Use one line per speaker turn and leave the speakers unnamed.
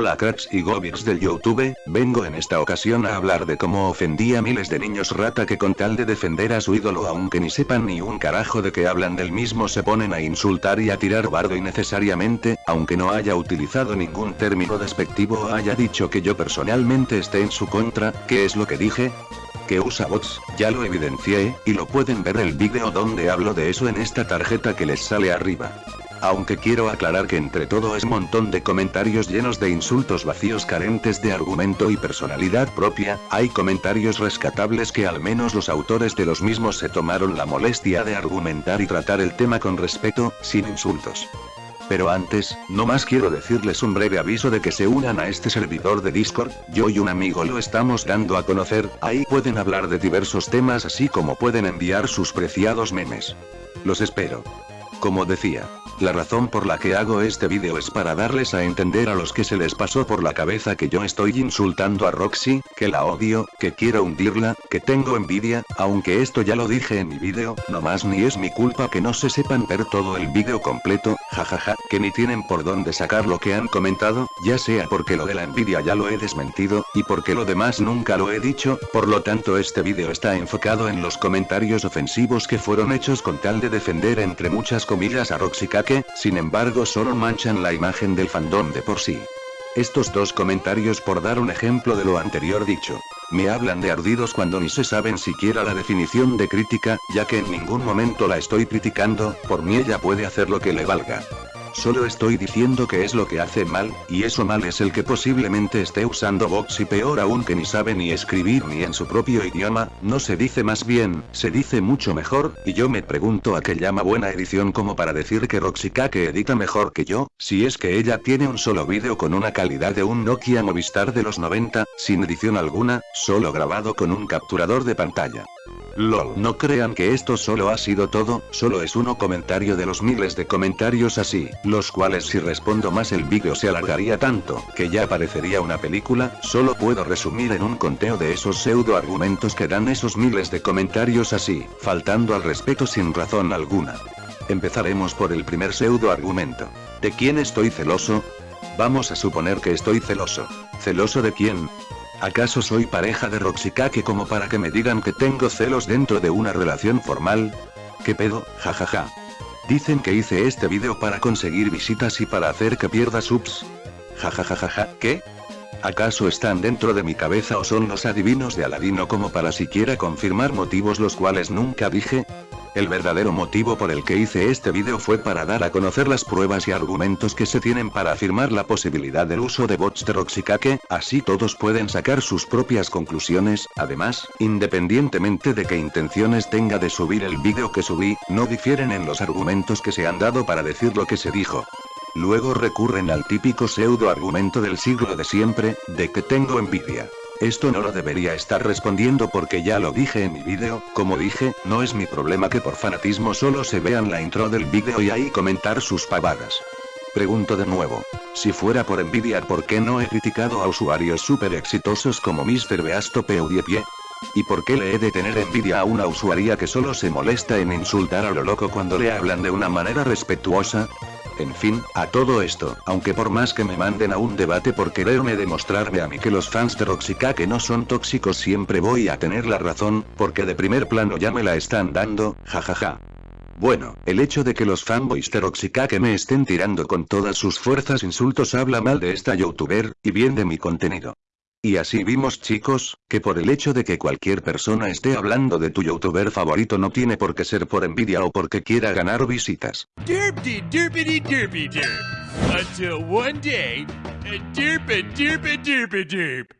Hola cracks y gobiks del Youtube, vengo en esta ocasión a hablar de cómo ofendí a miles de niños rata que con tal de defender a su ídolo aunque ni sepan ni un carajo de que hablan del mismo se ponen a insultar y a tirar bardo innecesariamente, aunque no haya utilizado ningún término despectivo o haya dicho que yo personalmente esté en su contra, ¿qué es lo que dije? que usa bots, ya lo evidencié, y lo pueden ver el vídeo donde hablo de eso en esta tarjeta que les sale arriba. Aunque quiero aclarar que entre todo es montón de comentarios llenos de insultos vacíos carentes de argumento y personalidad propia, hay comentarios rescatables que al menos los autores de los mismos se tomaron la molestia de argumentar y tratar el tema con respeto, sin insultos. Pero antes, no más quiero decirles un breve aviso de que se unan a este servidor de Discord, yo y un amigo lo estamos dando a conocer, ahí pueden hablar de diversos temas así como pueden enviar sus preciados memes. Los espero. Como decía, la razón por la que hago este vídeo es para darles a entender a los que se les pasó por la cabeza que yo estoy insultando a Roxy, que la odio, que quiero hundirla, que tengo envidia, aunque esto ya lo dije en mi vídeo, no más ni es mi culpa que no se sepan ver todo el vídeo completo, jajaja, que ni tienen por dónde sacar lo que han comentado, ya sea porque lo de la envidia ya lo he desmentido, y porque lo demás nunca lo he dicho, por lo tanto este vídeo está enfocado en los comentarios ofensivos que fueron hechos con tal de defender entre muchas comillas a Roxy sin embargo solo manchan la imagen del fandom de por sí. Estos dos comentarios por dar un ejemplo de lo anterior dicho. Me hablan de ardidos cuando ni se saben siquiera la definición de crítica, ya que en ningún momento la estoy criticando, por mí ella puede hacer lo que le valga. Solo estoy diciendo que es lo que hace mal, y eso mal es el que posiblemente esté usando box y peor aún que ni sabe ni escribir ni en su propio idioma, no se dice más bien, se dice mucho mejor, y yo me pregunto a qué llama buena edición como para decir que que edita mejor que yo, si es que ella tiene un solo vídeo con una calidad de un Nokia Movistar de los 90, sin edición alguna, solo grabado con un capturador de pantalla. LOL. No crean que esto solo ha sido todo, solo es uno comentario de los miles de comentarios así, los cuales si respondo más el vídeo se alargaría tanto, que ya parecería una película, solo puedo resumir en un conteo de esos pseudo argumentos que dan esos miles de comentarios así, faltando al respeto sin razón alguna. Empezaremos por el primer pseudo argumento. ¿De quién estoy celoso? Vamos a suponer que estoy celoso. ¿Celoso de quién? ¿Acaso soy pareja de Roxikake como para que me digan que tengo celos dentro de una relación formal? ¿Qué pedo? Jajaja. Dicen que hice este vídeo para conseguir visitas y para hacer que pierda subs. Jajajajaja, ¿qué? ¿Acaso están dentro de mi cabeza o son los adivinos de Aladino como para siquiera confirmar motivos los cuales nunca dije? El verdadero motivo por el que hice este vídeo fue para dar a conocer las pruebas y argumentos que se tienen para afirmar la posibilidad del uso de bots de Roxikake, así todos pueden sacar sus propias conclusiones, además, independientemente de qué intenciones tenga de subir el vídeo que subí, no difieren en los argumentos que se han dado para decir lo que se dijo. Luego recurren al típico pseudo argumento del siglo de siempre, de que tengo envidia. Esto no lo debería estar respondiendo porque ya lo dije en mi vídeo, como dije, no es mi problema que por fanatismo solo se vean la intro del vídeo y ahí comentar sus pavadas. Pregunto de nuevo. Si fuera por envidia ¿por qué no he criticado a usuarios súper exitosos como Mr. Beasto Pie? ¿Y por qué le he de tener envidia a una usuaria que solo se molesta en insultar a lo loco cuando le hablan de una manera respetuosa? En fin, a todo esto, aunque por más que me manden a un debate por quererme demostrarme a mí que los fans de Roxikake no son tóxicos siempre voy a tener la razón, porque de primer plano ya me la están dando, jajaja. Bueno, el hecho de que los fanboys de Roxikake me estén tirando con todas sus fuerzas insultos habla mal de esta youtuber, y bien de mi contenido. Y así vimos chicos, que por el hecho de que cualquier persona esté hablando de tu youtuber favorito no tiene por qué ser por envidia o porque quiera ganar visitas.
Until one day, derp.